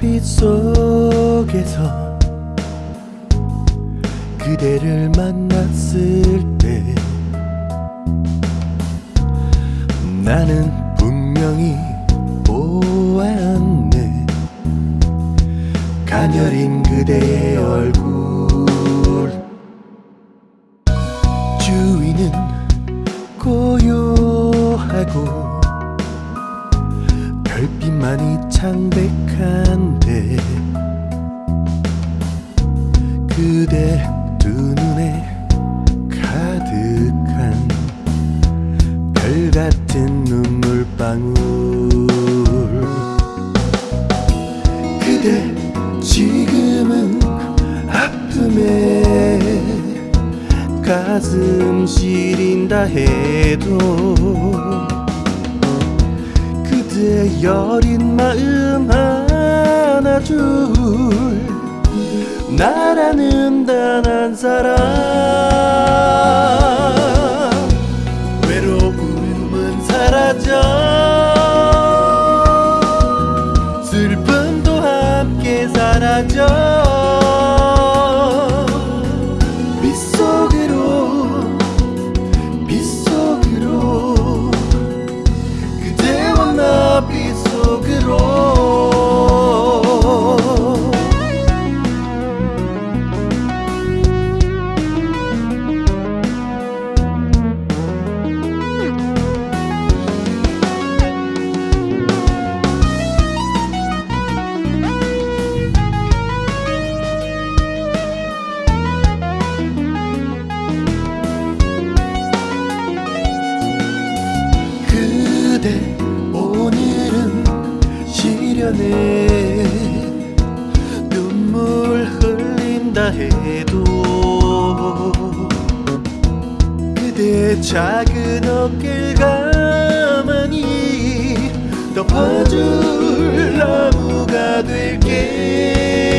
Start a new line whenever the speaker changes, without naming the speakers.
빛속에서 그대를 만났을 때 나는 분명히 보았네. 가녀린 그대의 얼굴 별빛만이 창백한데 그대 두 눈에 가득한 별 같은 눈물 방울. 그대 지금은 아픔에 가슴 시린다 해도 여린 마음 안아줄 나라는 단 한 사람. 외로움은 사라져. 슬픔도 함께 사라져 그대 오늘은 시련에 눈물 흘린다 해도 그대 작은 어깨를 가만히 덮어줄 나무가 될게